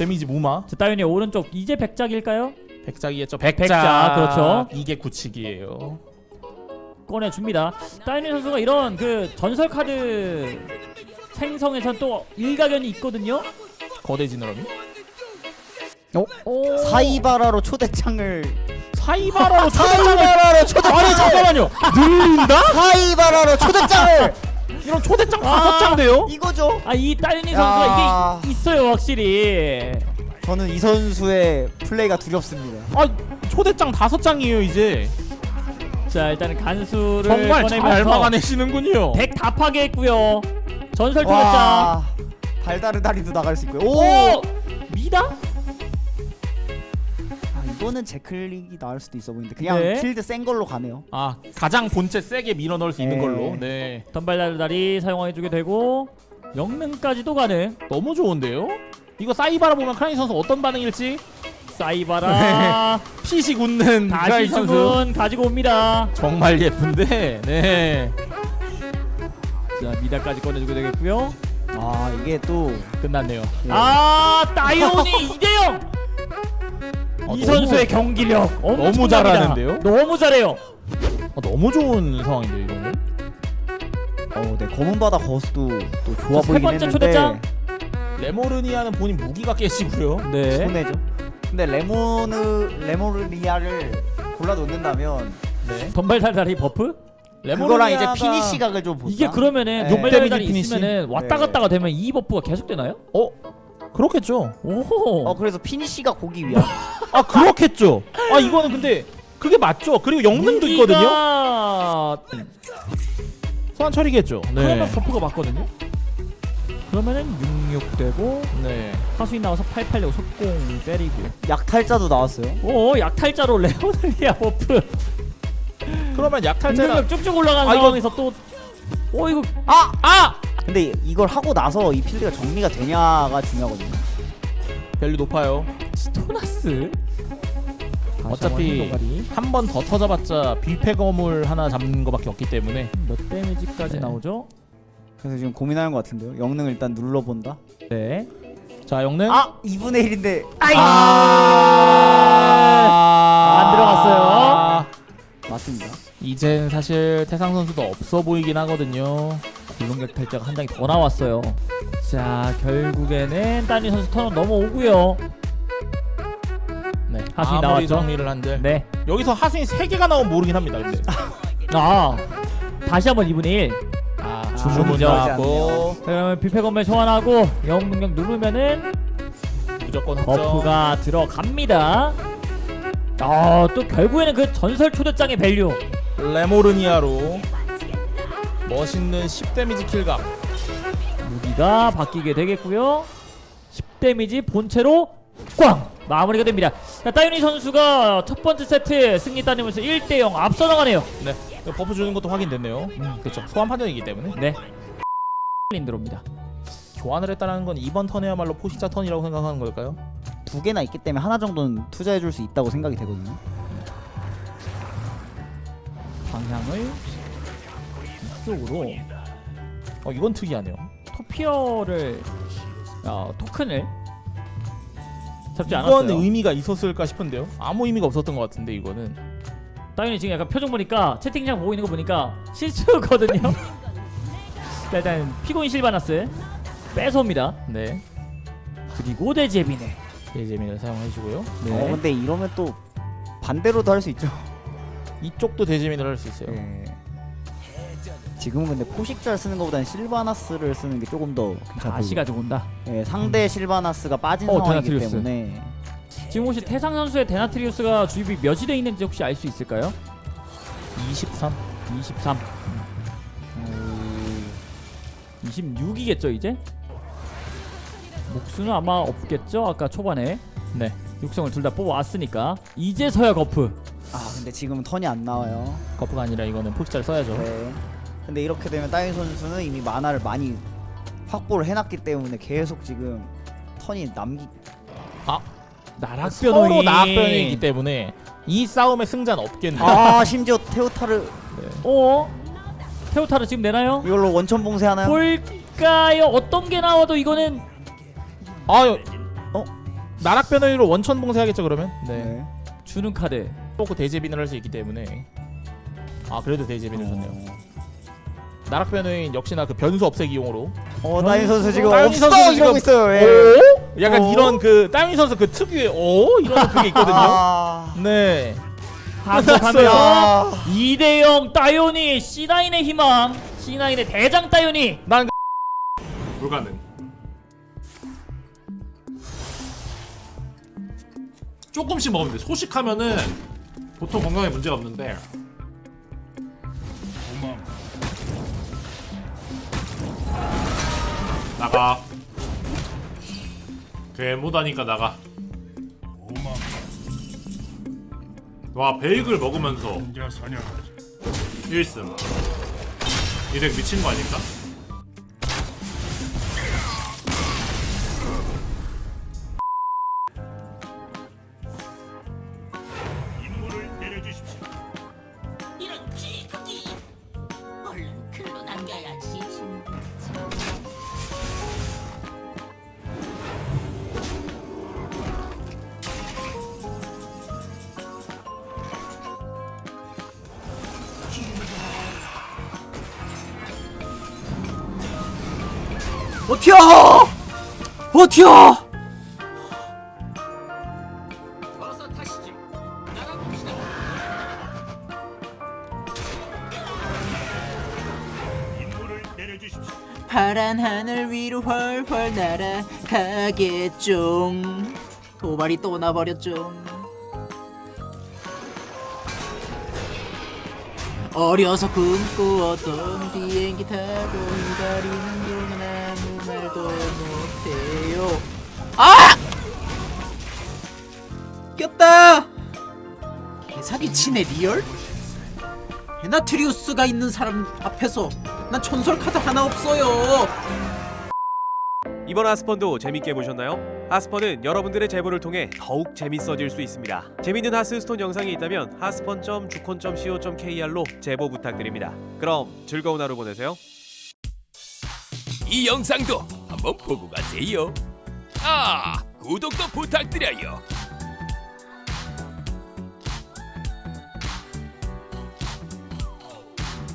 데미지 무마 자, 따윤이 오른쪽 이제 백작일까요? 백작이겠죠 백작, 백작, 그렇죠. 이게 구치기예요 꺼내줍니다. 따윤이 선수가 이런 그 전설 카드 생성에선 또 일가견이 있거든요. 거대 지느러미 오. 사이바라로 초대장을 사이바라로 사이바라로 초대장을 아니 잠깐만요 늘린다? 사이바라로 초대장을 이런 초대장 아. 다섯 장 돼요? 이거죠. 아이 따윤이 야. 선수가 이게 있어요 확실히. 저는 이 선수의 플레이가 두렵습니다. 아 초대장 다섯 장이에요 이제 자 일단은 간수를 정말 잘 막아내시는군요 덱다 파괴했고요. 전설 초대장. 와 발다르 다리도 나갈 수 있고요. 오, 오 미다? 아, 이거는 제클릭이 나을 수도 있어 보이는데 그냥 네. 필드 센 걸로 가네요. 아 가장 본체 세게 밀어 넣을 수 있는 네. 걸로 네 덤발다리 사용해주게 되고 영능까지도 가능. 너무 좋은데요? 이거 사이바라 보면 크라인 선수 어떤 반응일지 사이바라 피식 웃는 다시 주문 가지고 옵니다. 정말 예쁜데 네 자 미다까지 꺼내주게 되겠고요. 아 이게 또 끝났네요 네. 아 따이온이 2대0 어, 이 너무- 선수의 경기력 엄청납니다. 잘하는데요? 너무 잘해요. 어, 너무 좋은 상황인데요 이거는 어, 네 검은 바다 거수도 또 좋아 자, 세 보이긴 번째 했는데 초대장. 레모르니아는 본인 무기가 깨지고요 네. 손해죠. 근데 레모느 레모르리아를 골라 놓는다면 네 덤발달달이 버프? 그거랑 이제 피니시 각을 좀 보자. 이게 그러면은 네. 피니시? 있으면은 왔다 네. 갔다가 되면 이 버프가 계속 되나요? 어? 그렇겠죠 오. 어 그래서 피니시가 고기 위한. 아 그렇겠죠 아 이거는 근데 그게 맞죠 그리고 영능도 있거든요 무기가 소환 처리겠죠 그러면 버프가 맞거든요. 그러면은 66 되고 네 하수인 나와서 88 속공 때리고. 약탈자도 나왔어요. 오 약탈자로 레모르니아 버프. 그러면 약탈자가 공격력 쭉쭉 올라가는 아, 이거- 상황에서 또. 오 이거 아! 아 근데 이걸 하고 나서 이 필드가 정리가 되냐가 중요하거든요. 밸류 높아요 스토나스. 어차피 한 번 더 터져봤자 빌패 거물 하나 잡는 거밖에 없기 때문에 몇 데미지까지 네. 나오죠? 그래서 지금 고민하는 것 같은데요. 영능을 일단 눌러본다. 네. 자 영능 아 2분의 1인데 아이. 아~ 안 들어갔어요. 맞습니다. 이젠 사실 태상 선수도 없어 보이긴 하거든요 굴렁격 탈자가 한 장이 더 나왔어요. 자 결국에는 따니 선수 턴은 넘어오고요. 네 하수인 아무리 나왔죠? 정리를 한들 네. 여기서 하수인 3개가 나오면 모르긴 합니다 근데 아 다시 한번 2분의 1. 아 주문이 주문 들어가지 나왔고 자, 그러면 뷔페 거물 소환하고 영웅 능력 누르면은 무조건 버프가 들어갑니다. 아, 또 결국에는 그 전설 초대장의 value. 레모르니아로 멋있는 10데미지 kill각 무기가 바뀌게 되겠고요. 10데미지 본체로 꽝 마무리가 됩니다. 자, 따윤이 선수가 첫 번째 세트 승리 따내면서 1대0 앞서 나가네요. 네 버프 주는 것도 확인됐네요 그렇죠 소환 판정이기 때문에 네. 린드로입니다. 교환을 했다는 건 이번 턴에야말로 포식자 턴이라고 생각하는 걸까요? 두 개나 있기 때문에 하나 정도는 투자해줄 수 있다고 생각이 되거든요. 방향을 이쪽으로 어 이건 특이하네요 토피어를 어, 토큰을 잡지 이건 않았어요. 의미가 있었을까 싶은데요 아무 의미가 없었던 것 같은데 이거는 당연히 지금 약간 표정 보니까 채팅창 보고 있는 거 보니까 실수거든요. 자, 일단 피고인 실바나스 뺏어옵니다. 네 그리고 데제비네. 예제민을 사용해주고요 네. 어 근데 이러면 또 반대로도 할 수 있죠. 이쪽도 대제민을 할 수 있어요 네. 지금은 근데 포식자를 쓰는 것보다는 실바나스를 쓰는 게 조금 더 괜찮아 다시 보여요. 가지고 온다. 네, 상대 실바나스가 빠진 어, 상황이기 데나트리우스. 때문에 지금 혹시 태상 선수의 데나트리우스가 주입이 몇이 돼 있는지 혹시 알 수 있을까요? 23 23. 26이겠죠 이제? 목수는 아마 없겠죠? 아까 초반에 네 육성을 둘 다 뽑아왔으니까 이제서야 거프 아 근데 지금은 턴이 안 나와요. 거프가 아니라 이거는 포식자를 써야죠 네. 근데 이렇게 되면 따인 선수는 이미 만화를 많이 확보를 해놨기 때문에 계속 지금 턴이 남기. 나락변호이 서로 나악변이기 때문에 이 싸움의 승자는 없겠네요 아 심지어 테오타를 어? 테오타르 지금 내나요? 이걸로 원천 봉쇄하나요? 볼까요? 어떤 게 나와도 이거는 아유 나락 변호인으로 원천 봉쇄하겠죠 그러면? 네. 네. 주는 카드 뽑고 대제빈을 할 수 있기 때문에 아 그래도 대제빈을 줬네요. 나락 변호인 역시나 그 변수 없애기용으로. 어 따윤 선수 지금 따윤이 없어 이러고 지금- 있어요. 예. 오? 약간 어? 이런 그 따윈 선수 그 특유의 오 이런 그게 있거든요. 아, 네. 반복하며 아. 2대0 따요니 C9의 희망 C9의 대장 따요니 난 불가능. 조금씩 먹으면 돼. 소식하면은 보통 건강에 문제가 없는데. 나가. 괴무다니까 나가. 와 베이글 먹으면서 1승. 이덱 미친 거 아닐까? 버텨! 버텨! 파란 하늘 위로 훨훨 날아가겠죠 도발이 또 나버렸죠 어려서 꿈꾸었던 비행기 타고 기다리는 동안 아무 말도 못해요 아! 꼈다! 개사기 치네 real? 베나트리우스가 있는 사람 앞에서 난 전설 카드 하나 없어요 이번 하스펀도 재밌게 보셨나요? 하스펀은 여러분들의 제보를 통해 더욱 재밌어질 수 있습니다. 재밌는 하스스톤 영상이 있다면 하스펀.주콘.co.kr로 제보 부탁드립니다. 그럼 즐거운 하루 보내세요. 이 영상도 한번 보고 가세요. 아, 구독도 부탁드려요.